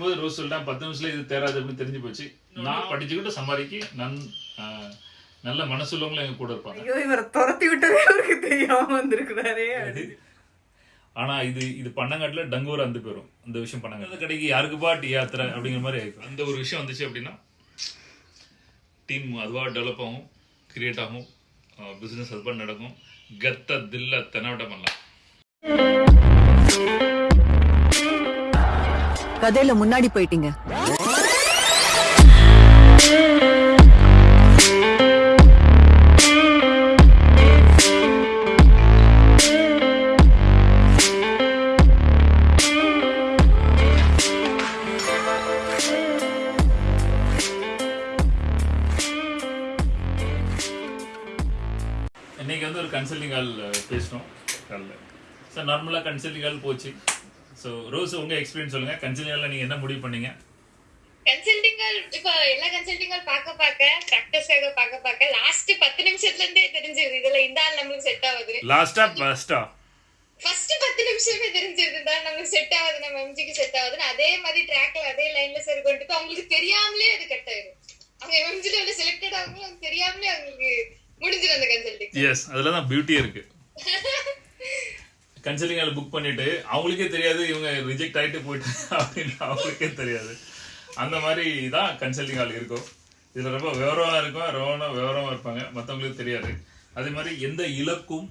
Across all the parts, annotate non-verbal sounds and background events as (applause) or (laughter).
போது ரோஸ் சொல்லிட்டான் பத்து நிமிஷத்துல இது தேராது அப்படின்னு தெரிஞ்சு போச்சு. நான் படிச்சுக்கிட்டு சம்பாதிக்க நன் நல்ல மனசுள்ளவங்களும் எங்க கூட இருப்பாங்க. ஐயோ இவரை துரத்தி விட்டதே அவருக்கு தெரியாம வந்திருக்கிறாரே. ஆனா இது இது பண்ணங்காட்டுல டங்கூர் அந்த போயிடும் இந்த விஷயம் பண்ணாங்க அந்த கடைக்கு யாருக்குப்பா டீ யாத்திரை அப்படிங்கிற மாதிரி ஆயிடும் அந்த ஒரு விஷயம் வந்துச்சு அப்படின்னா டீம் அதுவா டெவலப் ஆகும் கிரியேட் ஆகும் பிசினஸ் அது பண்ணி நடக்கும். கத்த தில்ல தெனாவட்ட பண்ணலாம். கதையில முன்னாடி போயிட்டீங்க. இன்னைக்கு வந்து ஒரு கன்சல்டிங் கால் காலில் சார் நார்மலாக கன்சல்டிங் கால் போச்சு. ஸோ ரோஸ் உங்க எக்ஸ்பீரியன்ஸ் சொல்லுங்க. கன்சல்டிங் காலில் நீங்க என்ன முடிவு பண்ணீங்க? கன்சல்டிங்கள் இப்ப எல்லா கன்சல்டிங்கள் பார்க்க பார்க்க ப்ராக்டிஸ்க்காக பார்க்க பார்க்க லாஸ்ட் பத்து நிமிஷத்துல இருந்தே தெரிஞ்சது இதுல இந்த ஆள் நம்மளுக்கு செட் ஆகுது. லாஸ்டா ஃபர்ஸ்டா ஃபர்ஸ்ட் பத்து நிமிஷமே தெரிஞ்சது தான் நம்மளுக்கு செட் ஆகுது. நம்ம எம்ஜிக்கு செட் ஆகுதுன்னு அதே மாதிரி ட்ராக்ல அதே லைன்ல சரி கொண்டு போய் அவங்களுக்கு தெரியாமலே அது கட் ஆயிடும் அவங்க எம்ஜில வந்து செலக்டட் ஆகும்போது அவங்க தெரியாமலே அவங்களுக்கு முடிஞ்சிடும் அந்த கன்சல்டிங் எஸ் அதுல தான் பியூட்டியே இருக்கு. (laughs) கன்சல்டிங் கால் புக் பண்ணிட்டு அவங்களுக்கே தெரியாது இவங்க ரிஜெக்ட் ஆகிட்டு போயிட்டு அப்படின்னு அவங்களுக்கே தெரியாது. அந்த மாதிரி தான் கன்சல்டிங் ஆள் இருக்கும். இதில் ரொம்ப விவரமாக இருக்கும் ரொம்ப விவரமாக இருப்பாங்க மற்றவங்களுக்கு தெரியாது. அதே மாதிரி எந்த இலக்கும்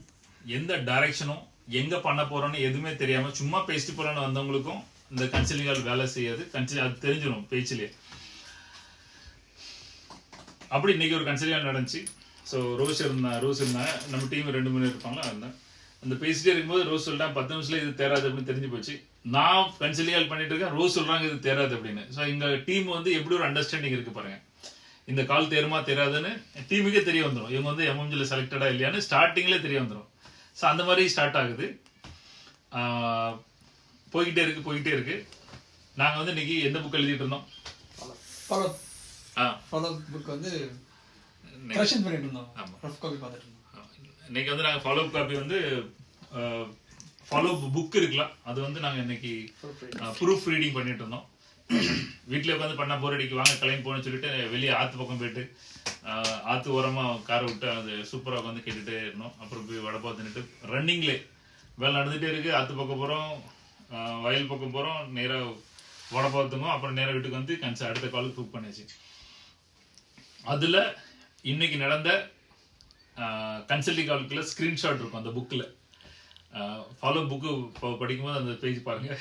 எந்த டைரக்ஷனும் எங்கே பண்ண போகிறோன்னு எதுவுமே தெரியாமல் சும்மா பேசிட்டு போகிறோன்னு வந்தவங்களுக்கும் இந்த கன்சல்டிங் ஆள் வேலை செய்யாது. கன்சல் அது தெரிஞ்சிடும் பேச்சிலே. அப்படி இன்னைக்கு ஒரு கன்சல்டிங் நடந்துச்சு. ஸோ ரோஸ் இருந்தா ரோஸ் இருந்தாங்க. நம்ம டீம் ரெண்டு மூணு இருப்பாங்களா? இருந்தேன் அந்த பேசிட்டே இருக்கும்போது ரோஸ் சொல்லிட்டான் பத்து நிமிஷத்துல இது தேராது அப்படின்னு தெரிஞ்சு போச்சு. நான் கன்சல்டிங் பண்ணிட்டு இருக்கேன். ரோஸ் சொல்றாங்க இது தேராது அப்படின்னு. ஸோ எங்க டீம் வந்து எப்படி ஒரு அண்டர்ஸ்டாண்டிங் இருக்கு பாருங்க. இந்த கால் தேருமா தெரியாதுன்னு டீமுக்கே தெரிய வந்துடும் இவங்க வந்து எம்எம்ஜியில் செலக்டடா இல்லையான்னு ஸ்டார்டிங்லேயே தெரிய வந்துடும் ஸோ அந்த மாதிரி ஸ்டார்ட் ஆகுது. போய்கிட்டே இருக்கு போய்கிட்டே இருக்கு. நாங்கள் வந்து இன்னைக்கு எந்த புக் எழுதிட்டு இருந்தோம்? ஃபாலோ ஆ. ஃபாலோ புக் வந்து கரெக்ஷன் பண்ணிட்டு இருந்தோம். ஆமா. ரஃப் காப்பி பார்த்துட்டு இருந்தோம். இன்னைக்கு வந்து நாங்கள் ஃபாலோ காப்பி வந்து ஃபாலோ புக் இருக்குல்ல அது வந்து நாங்கள் இன்னைக்கு ப்ரூஃப் ரீடிங் பண்ணிட்டு இருந்தோம். வீட்டில் உட்காந்து பண்ண போர் அடிக்கு வாங்க கிளம்பி போகணும்னு சொல்லிட்டு வெளியே ஆற்று பக்கம் போயிட்டு ஆற்று ஓரமாக காரை விட்டு அது சூப்பராக உட்காந்து கேட்டுட்டே இருந்தோம். அப்புறம் போய் வடப்பா தின்னுட்டு ரன்னிங்லே வேலை நடந்துகிட்டே இருக்குது ஆற்று பக்கம் போகிறோம் வயல் பக்கம் போகிறோம் நேராக வடப்பாத்துங்க அப்புறம் நேராக வீட்டுக்கு வந்து கன்சா அடுத்த காலுக்கு புக் பண்ணியாச்சு. அதில் இன்னைக்கு நடந்த கன்சல்டிங் கால்குல ஸ்க்ரீன்ஷாட் இருக்கும் அந்த புக்கில் ஃபாலோ புக்கு படிக்கும்போது அந்த பேஜ் பாருங்க.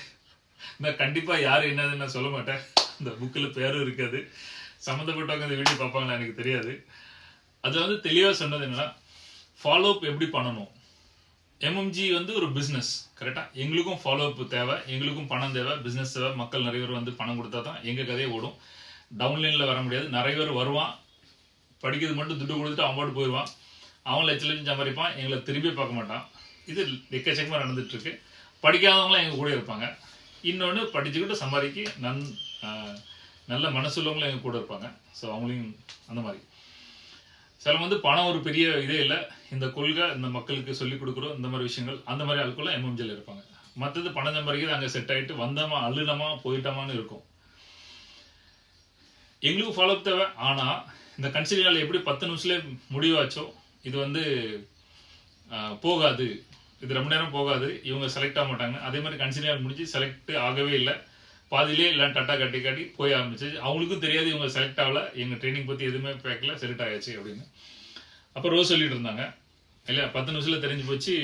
நான் கண்டிப்பாக யார் என்னதுன்னு நான் சொல்ல மாட்டேன். அந்த புக்கில் பேரும் இருக்காது. சம்மந்தப்பட்டவங்க அந்த வீடியோ பார்ப்பாங்களா எனக்கு தெரியாது. அதில் வந்து தெளிவாக சொன்னது என்னென்னா ஃபாலோ அப் எப்படி பண்ணணும்? எம்எம்ஜி வந்து ஒரு பிஸ்னஸ் கரெக்டாக எங்களுக்கும் ஃபாலோ அப் தேவை எங்களுக்கும் பணம் தேவை பிஸ்னஸ் தேவை. மக்கள் நிறைய பேர் வந்து பணம் கொடுத்தா தான் எங்கள் கதையை ஓடும். டவுன்லைனில் வர முடியாது. நிறைய பேர் வருவான். படிக்கிறது மட்டும் துட்டு கொடுத்துட்டு அவன் போயிடுவான் அவன் லட்ச லட்சம் சம்பாதிப்பான் எங்களை திரும்பி பார்க்க மாட்டான். இது எக்கச்சக்கமாக நடந்துட்டு இருக்கு படிக்காதவங்களாம் எங்கள் கூட இருப்பாங்க. இன்னொன்று படிச்சுக்கிட்டு சம்பாதிக்க நன் நல்ல மனசுள்ளவங்களும் எங்கள் கூட இருப்பாங்க. ஸோ அவங்களையும் அந்த மாதிரி. சில வந்து பணம் ஒரு பெரிய இதே இல்லை. இந்த கொள்கை இந்த மக்களுக்கு சொல்லிக் கொடுக்குறோம் இந்த மாதிரி விஷயங்கள் அந்த மாதிரி ஆட்குள்ள எம்எம்ஜியில் இருப்பாங்க. மற்றது பணம் சம்பாதிக்கிறது அங்கே செட் ஆகிட்டு வந்தோமா அழுனமா போயிட்டோமான்னு இருக்கும். எங்களுக்கும் ஃபாலோ தேவை. ஆனால் இந்த கன்சிலியால் எப்படி பத்து நிமிஷத்துலேயே முடிவாச்சோ இது வந்து போகாது. இது ரொம்ப நேரம் போகாது. இவங்க செலக்ட் ஆக மாட்டாங்க. அதே மாதிரி கன்சிலியர் முடிஞ்சு செலக்ட் ஆகவே இல்லை. பாதிலே எல்லாம் டட்டா கட்டி காட்டி போய் ஆரம்பிச்சு அவங்களுக்கும் தெரியாது இவங்க செலக்ட் ஆகல. எங்கள் ட்ரைனிங் பற்றி எதுவுமே பேக்கல செலக்ட் ஆயாச்சு அப்படின்னு. அப்போ ரோஸ் சொல்லிட்டு இருந்தாங்க. இல்லையா பத்து நிமிஷத்தில் தெரிஞ்சு போச்சு.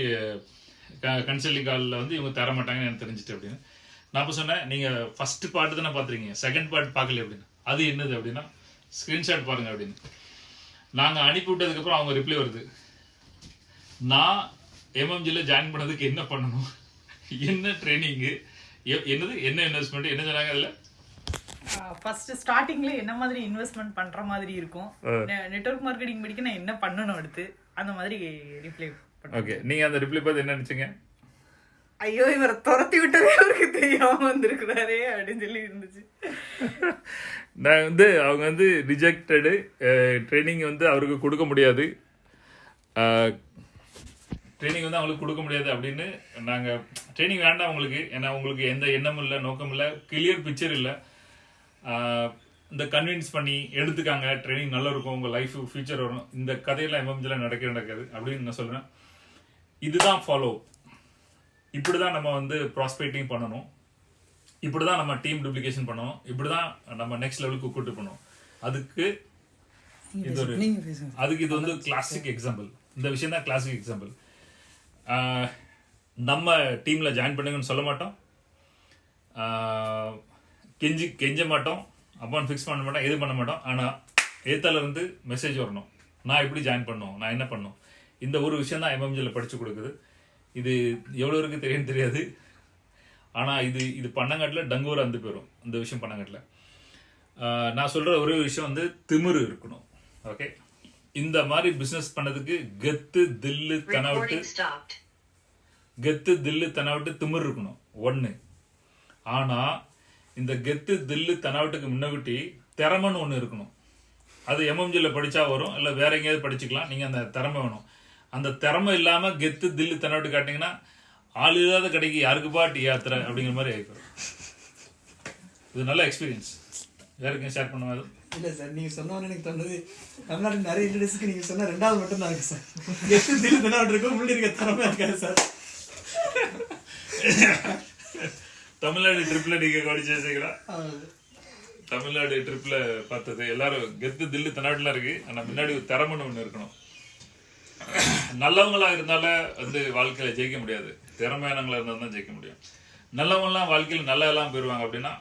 கன்சல்டிங் காலில் வந்து இவங்க தர மாட்டாங்கன்னு எனக்கு தெரிஞ்சுட்டு அப்படின்னு. நான் அப்போ சொன்னேன் நீங்கள் ஃபர்ஸ்ட் பாட்டு தானே பார்த்துருக்கீங்க. செகண்ட் பாட்டு பார்க்கல அப்படின்னு. அது என்னது அப்படின்னா ஸ்க்ரீன்ஷாட் பாருங்கள் அப்படின்னு. நாங்கள் அனுப்பி விட்டதுக்கப்புறம் அவங்க ரிப்ளை வருது. நான் எம்எம்ஜியில் ஜாயின் பண்ணதுக்கு என்ன பண்ணணும்? என்ன ட்ரைனிங்கு என்னது? என்ன இன்வெஸ்ட்மெண்ட் என்ன சொன்னாங்க அதில்? ஃபர்ஸ்ட் ஸ்டார்டிங்ல என்ன மாதிரி இன்வெஸ்ட்மெண்ட் பண்ற மாதிரி இருக்கும்? நெட்வொர்க் மார்க்கெட்டிங் படிக்க நான் என்ன பண்ணணும் அடுத்து? அந்த மாதிரி ரிப்ளை ஓகே நீங்கள் அந்த ரிப்ளை பார்த்து என்ன நினச்சிங்க? ஐயோ இவரை துரத்தி விட்டதே அவருக்கு தெரியாம வந்திருக்கிறாரே அப்படின்னு சொல்லி இருந்துச்சு. நான் வந்து அவங்க வந்து ரிஜெக்டடு ட்ரைனிங் வந்து அவருக்கு கொடுக்க முடியாது. ட்ரைனிங் வந்து அவங்களுக்கு கொடுக்க முடியாது அப்படின்னு நாங்கள் ட்ரைனிங் வேண்டாம் உங்களுக்கு ஏன்னா உங்களுக்கு எந்த எண்ணமும் இல்லை நோக்கம் இல்லை கிளியர் பிக்சர் இல்லை. இந்த கன்வின்ஸ் பண்ணி எடுத்துக்காங்க ட்ரைனிங் நல்லா இருக்கும் உங்கள் லைஃப் ஃபியூச்சர் வரும். இந்த கதையெல்லாம் எம்எம்ஜிலாம் நடக்க நடக்காது அப்படின்னு நான் சொல்கிறேன் இதுதான் ஃபாலோ இப்படிதான் நம்ம வந்து ப்ராஸ்பெக்டிங் பண்ணணும். இப்படிதான் நம்ம டீம் டூப்ளிகேஷன் பண்ணணும். இப்படிதான் நம்ம நெக்ஸ்ட் லெவலுக்கு கூட்டு பண்ணணும் அதுக்கு இது ஒரு அதுக்கு இது வந்து கிளாசிக் எக்ஸாம்பிள் இந்த விஷயம் தான் கிளாசிக் எக்ஸாம்பிள் நம்ம டீம்ல ஜாயின் பண்ணுங்கன்னு சொல்ல மாட்டோம். கெஞ்சி கெஞ்ச மாட்டோம். அமௌண்ட் ஃபிக்ஸ் பண்ண மாட்டோம் எது பண்ண மாட்டோம். ஆனா ஏத்தால இருந்து மெசேஜ் வரணும். நான் எப்படி ஜாயின் பண்ணணும் நான் என்ன பண்ணணும் இந்த ஒரு விஷயம் தான் எம்எம்ஜியில் படிச்சு கொடுக்குது. இது எவ்வளோ இருக்கு தெரியும் தெரியாது. ஆனா இது இது பண்ணங்காட்டில் டங்கூர் வந்து போயிடும் இந்த விஷயம் பண்ணங்காட்டில். ஆஹ் நான் சொல்ற ஒரே விஷயம் வந்து திமிரு இருக்கணும். ஓகே இந்த மாதிரி பிசினஸ் பண்ணதுக்கு கெத்து தில்லு தனவிட்டு கெத்து தில்லு தனவிட்டு திமிரு இருக்கணும். ஒண்ணு. ஆனா இந்த கெத்து தில்லு தனவிட்டுக்கு முன்னகுட்டி திறமைன்னு ஒண்ணு இருக்கணும். அது எம்எம்ஜில படிச்சா வரும் இல்ல வேற எங்கேயாவது படிச்சுக்கலாம். நீங்க அந்த திறமை வேணும். அந்த திறமை இல்லாம கெத்து தில்லு தனவிட்டு காட்டிங்கன்னா ஆள் இல்லாத கடைக்கு யாருக்குப்பா டீ யாத்திரை அப்படிங்கிற மாதிரி ஆயிப்போம். இது நல்ல எக்ஸ்பீரியன்ஸ் யாருக்கும் ஷேர் பண்ணுவாது இல்ல சார் நீங்க சொன்ன உடனே எனக்கு தோணுது தமிழ்நாட்டு நிறைய இன்டர்நெட்ஸ்க்கு நீங்க சொன்ன ரெண்டாவது மட்டும் தான் இருக்கு சார் எட்டு திரு தினாட்டு இருக்கும் முன்னாடி இருக்க திறமை இருக்காது சார் தமிழ்நாடு ட்ரிப்ல நீங்க கவனிச்சு வச்சுக்கலாம் ஆமாம். தமிழ்நாடு ட்ரிப்ல பார்த்தது எல்லாரும் கெத்து தில்லு தன்னாட்டுல இருக்கு. ஆனா முன்னாடி ஒரு திறமைன்னு ஒண்ணு இருக்கணும். நல்லவங்களா இருந்தால வந்து வாழ்க்கையில ஜெயிக்க முடியாது. திறமையானவங்களா இருந்தால் தான் ஜெயிக்க முடியும். நல்லவங்கலாம் வாழ்க்கையில் நல்லா எல்லாம் போயிடுவாங்க அப்படின்னா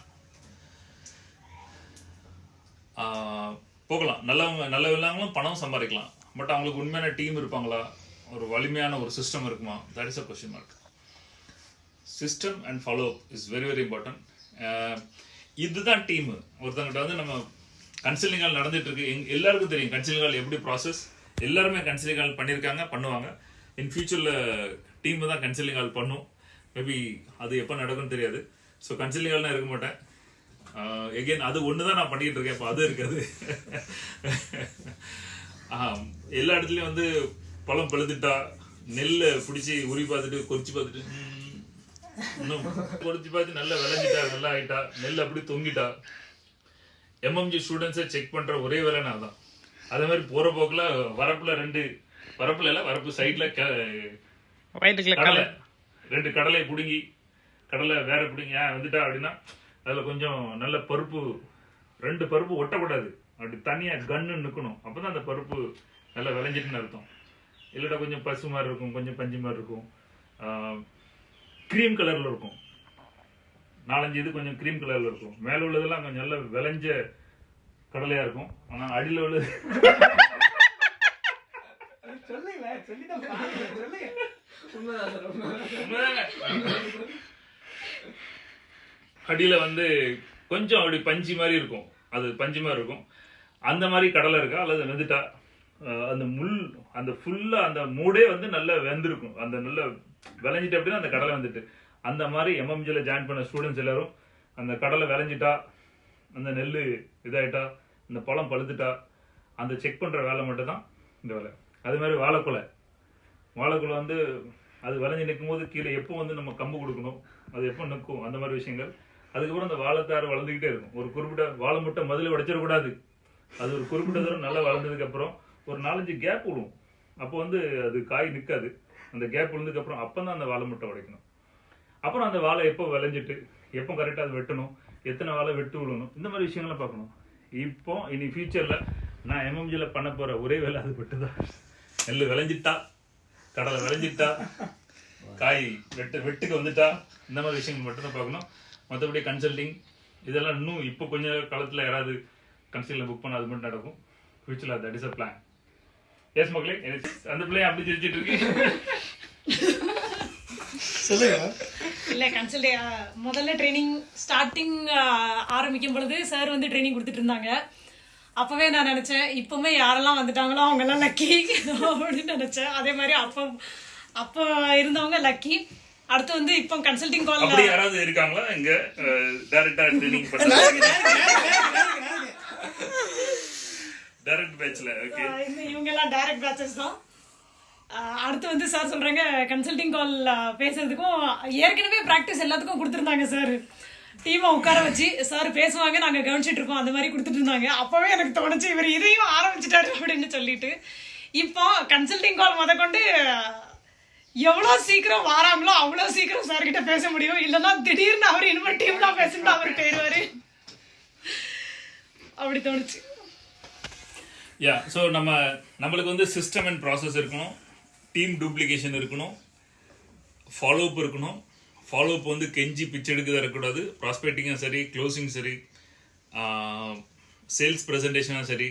போகலாம். நல்லவங்க நல்லவங்களும் பணம் சம்பாதிக்கலாம். பட் அவங்களுக்கு உண்மையான டீம் இருப்பாங்களா? ஒரு வலிமையான ஒரு சிஸ்டம் இருக்குமா? That is a question mark system and follow is very very important இதுதான் டீமு ஒருத்தங்கிட்ட வந்து நம்ம கன்சல்டிங்கால் நடந்துட்டு இருக்கு. எங் எல்லாருக்கும் தெரியும். கன்சல்டிங்கால் எப்படி ப்ராசஸ் எல்லாருமே கன்சிலிங் கால் பண்ணியிருக்காங்க பண்ணுவாங்க. இன் ஃபியூச்சரில் டீம் தான் கன்சிலிங் கால் பண்ணும். மேபி அது எப்போ நடக்கும்னு தெரியாது. ஸோ கன்சிலிங் கால்லாம் இருக்க மாட்டேன். Uh, எகெயின் அது ஒன்று தான் நான் பண்ணிட்டு இருக்கேன். இப்போ அது இருக்காது. (laughs) எல்லா இடத்துலையும் வந்து பழம் பழுத்துட்டா நெல்லை பிடிச்சி உரி பார்த்துட்டு கொறிச்சு பார்த்துட்டு இன்னும் கொறிச்சு பார்த்து நல்லா விளைஞ்சிட்டா நல்லா ஆகிட்டா நெல் அப்படி தொங்கிட்டா. எம்எம்ஜி ஸ்டூடெண்ட்ஸை செக் பண்ணுற ஒரே வேலை நான் தான் அதே மாதிரி போற போக்குல வரப்புல ரெண்டு வரப்புல இல்ல வரப்பு சைட்ல கடலை. ரெண்டு கடலை புடுங்கி கடலை வேற பிடிங்க ஏன் வந்துட்டா அப்படின்னா அதுல கொஞ்சம் நல்ல பருப்பு ரெண்டு பருப்பு ஒட்டக்கூடாது. அப்படி தனியா கன்னு நிக்கணும். அப்பதான் அந்த பருப்பு நல்லா விளைஞ்சிட்டுன்னு அர்த்தம். இல்லட்டா கொஞ்சம் பசு மாதிரி இருக்கும் கொஞ்சம் பஞ்சு மாதிரி இருக்கும். க்ரீம் கலர்ல இருக்கும். நாலஞ்சு இது கொஞ்சம் க்ரீம் கலர்ல இருக்கும். மேல உள்ளதெல்லாம் கொஞ்சம் நல்ல விளைஞ்ச கடலையா இருக்கும். ஆனா அடியில உண்மைதாங்க. அடியில வந்து கொஞ்சம் அப்படி பஞ்சு மாதிரி இருக்கும். அது பஞ்சு மாதிரி இருக்கும். அந்த மாதிரி கடலை இருக்கா? அல்லது வெந்துட்டா அந்த முள் அந்த ஃபுல்லா அந்த மூடே வந்து நல்லா வெந்திருக்கும். அந்த நல்ல விளைஞ்சிட்டு அப்படின்னா அந்த கடலை வந்துட்டு. அந்த மாதிரி எம்எம்ஜில ஜாயின் பண்ண ஸ்டூடெண்ட்ஸ் எல்லாரும் அந்த கடலை விளைஞ்சிட்டா அந்த நெல் இதாயிட்டா இந்த பழம் பழுத்துட்டா அந்த செக் பண்ணுற வேலை மட்டும்தான் இந்த வேலை. அதே மாதிரி வாழைக்குலை. வாழைக்குலை வந்து அது விளைஞ்சு நிற்கும் போது கீழே எப்போ வந்து நம்ம கம்பு கொடுக்கணும் அது எப்போ நிற்கும் அந்த மாதிரி விஷயங்கள். அதுக்கப்புறம் அந்த வாழைத்தாறு வளர்ந்துக்கிட்டே இருக்கும். ஒரு குறிப்பிட்ட வாழை முட்டை முதல்ல உடைச்சிடக்கூடாது அது ஒரு குறிப்பிட்ட தூரம் நல்லா வளர்ந்ததுக்கப்புறம் ஒரு நாலஞ்சு கேப் விடும் அப்போ வந்து அது காய் நிற்காது. அந்த கேப் விழுந்ததுக்கப்புறம் அப்போ தான் அந்த வாழை முட்டை உடைக்கணும். அப்புறம் அந்த வாழை எப்போ விளைஞ்சிட்டு எப்போ கரெக்டாக அது வெட்டணும் எத்தனை வாழை வெட்டு விழுணும் இந்த மாதிரி விஷயங்கள்லாம் பார்க்கணும். இப்போ இனி ஃபியூச்சரில் நான் எம்எம்ஜியில் பண்ண போகிற ஒரே வேலை அது மட்டும் தான் நெல் விளைஞ்சிட்டா கடலை விளைஞ்சிட்டா காய் வெட்டு வெட்டுக்கு வந்துட்டா இந்த மாதிரி விஷயங்கள் மட்டும்தான் பார்க்கணும். மற்றபடி கன்சல்டிங் இதெல்லாம் இன்னும் இப்போ கொஞ்சம் காலத்தில் யாராவது கன்சல்டிங் புக் பண்ண அது மட்டும் நடக்கும். ஃபியூச்சரில் that is a plan yes மக்களே அந்த பிள்ளைய அப்படி சிரிச்சிட்டு இருக்கு. சொல்லுங்க. இல்ல கன்சல்ட் முதல்ல ட்ரைனிங் ஸ்டார்டிங் ஆரம்பிக்கும் பொழுது சார் வந்து ட்ரைனிங் கொடுத்துட்டு இருந்தாங்க அப்பவே நான் நினைச்சேன் இப்பவுமே யாரெல்லாம் வந்துட்டாங்களோ அவங்க எல்லாம் லக்கி அப்படின்னு நினைச்சேன். அதே மாதிரி அப்போ அப்போ இருந்தவங்க லக்கி அடுத்து வந்து இப்போ கன்சல்டிங் கால் அப்படி யாராவது இருக்காங்களா இங்க? டைரக்டா ட்ரைனிங் பண்றாங்க டைரக்ட் பேட்ச்ல ஓகே இவங்க எல்லாம் டைரக்ட் பேச்சஸ் தான். அடுத்து வந்து சார் சொல்கிறாங்க கன்சல்டிங் கால் பேசுறதுக்கும் ஏற்கனவே ப்ராக்டிஸ் எல்லாத்துக்கும் கொடுத்துருந்தாங்க சார் டீமை உட்கார வச்சு சார் பேசுவாங்க நாங்கள் கவனிச்சிட்டு இருக்கோம். அந்த மாதிரி கொடுத்துட்டு இருந்தாங்க. அப்போவே எனக்கு தோணுச்சு இவர் இதையும் ஆரம்பிச்சிட்டாரு அப்படின்னு சொல்லிட்டு. இப்போ கன்சல்டிங் கால் முத கொண்டு எவ்வளோ சீக்கிரம் வாராங்களோ அவ்வளோ சீக்கிரம் சார்கிட்ட பேச முடியும். இல்லைன்னா திடீர்னு அவர் இனிமேல் டீம் தான் பேசணும் அவர் போயிடுவாரு. அப்படி தோணுச்சு. யா ஸோ நம்ம நம்மளுக்கு வந்து சிஸ்டம் அண்ட் ப்ராசஸ் இருக்கணும். டீம் டூப்ளிகேஷன் இருக்கணும். ஃபாலோ அப் இருக்கணும். ஃபாலோ அப் வந்து கெஞ்சி பிச்சை எடுக்கிறதா இருக்கக்கூடாது. ப்ராஸ்பெக்டிங்கும் சரி க்ளோசிங் சரி சேல்ஸ் ப்ரெசன்டேஷனும் சரி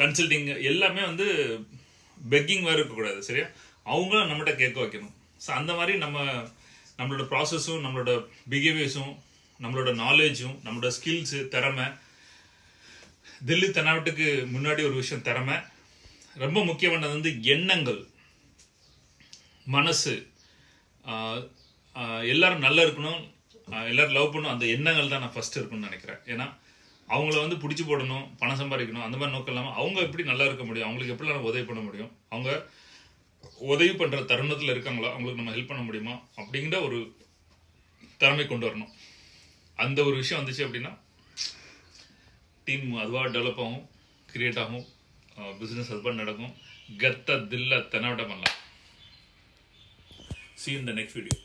கன்சல்டிங் எல்லாமே வந்து பெக்கிங் வேறு இருக்கக்கூடாது சரியா? அவங்களும் நம்மகிட்ட கேட்க வைக்கணும். ஸோ அந்த மாதிரி நம்ம நம்மளோட ப்ராசஸும் நம்மளோட பிஹேவியர்ஸும் நம்மளோட நாலேஜும் நம்மளோட ஸ்கில்ஸு திறமை தில்லி தென்னாவட்டுக்கு முன்னாடி ஒரு விஷயம் திறமை ரொம்ப முக்கியமானது வந்து எண்ணங்கள். மனசு. எல்லோரும் எல்லாரும் நல்லா இருக்கணும். எல்லோரும் லவ் பண்ணணும். அந்த எண்ணங்கள் தான் நான் ஃபஸ்ட்டு இருக்குன்னு நினைக்கிறேன். ஏன்னா அவங்கள வந்து பிடிச்சி போடணும் பணம் சம்பாதிக்கணும் அந்த மாதிரி நோக்கம் இல்லாமல் அவங்க எப்படி நல்லா இருக்க முடியும் அவங்களுக்கு எப்படி நம்ம உதவி பண்ண முடியும் அவங்க உதவி பண்ணுற தருணத்தில் இருக்காங்களா அவங்களுக்கு நம்ம ஹெல்ப் பண்ண முடியுமா அப்படிங்கிற ஒரு திறமை கொண்டு வரணும். அந்த ஒரு விஷயம் வந்துச்சு அப்படின்னா டீம் அதுவாக டெவலப் ஆகும் கிரியேட் ஆகும். பிஸ்னஸ் ஹஸ்பண்ட் நடக்கும். கத்த தில்ல தென்னவட்டம் பண்ணலாம். சி இந்த நெக்ஸ்ட் வீடியோ